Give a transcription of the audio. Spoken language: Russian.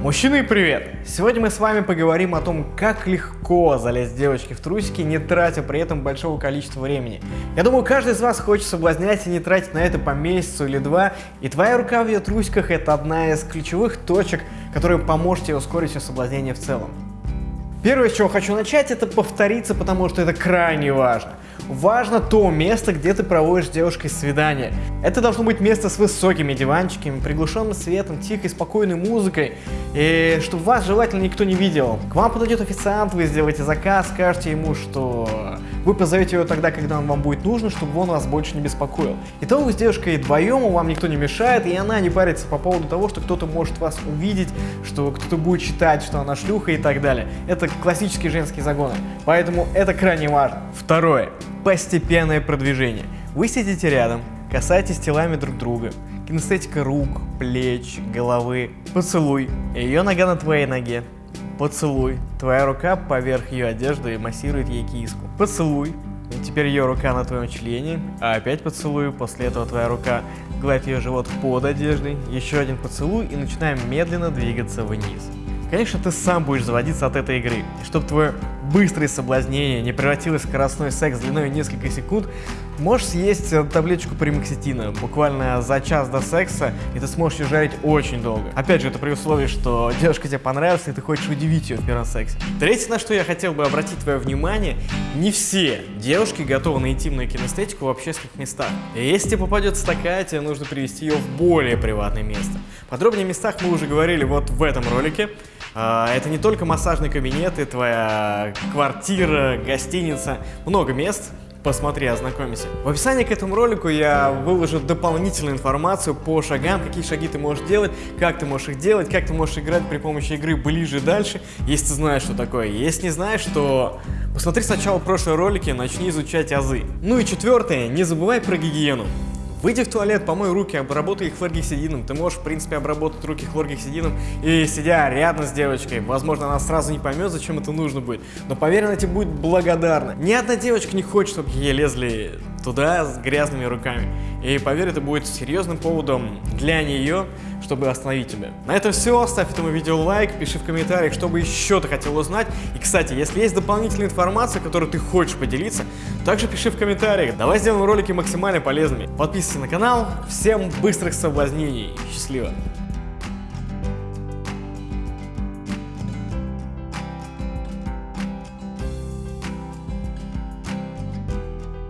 Мужчины, привет! Сегодня мы с вами поговорим о том, как легко залезть девочке в трусики, не тратя при этом большого количества времени. Я думаю, каждый из вас хочет соблазнять и не тратить на это по месяцу или два, и твоя рука в ее трусиках это одна из ключевых точек, которая поможет тебе ускорить все соблазнение в целом. Первое, с чего хочу начать, это повториться, потому что это крайне важно важно то место, где ты проводишь с девушкой свидание. Это должно быть место с высокими диванчиками, приглушенным светом, тихой, спокойной музыкой, и чтобы вас желательно никто не видел. К вам подойдет официант, вы сделаете заказ, скажете ему, что вы позовете его тогда, когда он вам будет нужен, чтобы он вас больше не беспокоил. Итого вы с девушкой вдвоем, вам никто не мешает, и она не парится по поводу того, что кто-то может вас увидеть, что кто-то будет считать, что она шлюха и так далее. Это классические женские загоны, поэтому это крайне важно. Второе постепенное продвижение. Вы сидите рядом, касаетесь телами друг друга, кинестетика рук, плеч, головы, поцелуй, ее нога на твоей ноге, поцелуй, твоя рука поверх ее одежды массирует ей киску, поцелуй, и теперь ее рука на твоем члене, а опять поцелуй, после этого твоя рука гладит ее живот под одеждой, еще один поцелуй и начинаем медленно двигаться вниз. Конечно, ты сам будешь заводиться от этой игры. И чтобы твое быстрое соблазнение не превратилось в скоростной секс длиной несколько секунд, можешь съесть э, таблеточку примакситина буквально за час до секса, и ты сможешь ее жарить очень долго. Опять же, это при условии, что девушка тебе понравится, и ты хочешь удивить ее в первом сексе. Третье, на что я хотел бы обратить твое внимание, не все девушки готовы на интимную кинестетику в общественных местах. И если тебе попадется такая, тебе нужно привести ее в более приватное место. Подробнее о местах мы уже говорили вот в этом ролике. А, это не только массажный кабинет и твоя квартира, гостиница, много мест, посмотри, ознакомься. В описании к этому ролику я выложу дополнительную информацию по шагам, какие шаги ты можешь делать, как ты можешь их делать, как ты можешь играть при помощи игры ближе и дальше, если ты знаешь, что такое. Если не знаешь, то посмотри сначала прошлые ролики, начни изучать азы. Ну и четвертое, не забывай про гигиену. Выйди в туалет, помой руки, обработай их хлоргексидином. Ты можешь, в принципе, обработать руки хлоргексидином и сидя рядом с девочкой. Возможно, она сразу не поймет, зачем это нужно будет. Но поверь, она тебе будет благодарна. Ни одна девочка не хочет, чтобы ей лезли туда с грязными руками. И поверь, это будет серьезным поводом для нее, чтобы остановить тебя. На этом все. Ставь этому видео лайк, пиши в комментариях, что бы еще ты хотел узнать. И, кстати, если есть дополнительная информация, которую ты хочешь поделиться, также пиши в комментариях. Давай сделаем ролики максимально полезными. Подписывайся на канал. Всем быстрых соблазнений. Счастливо!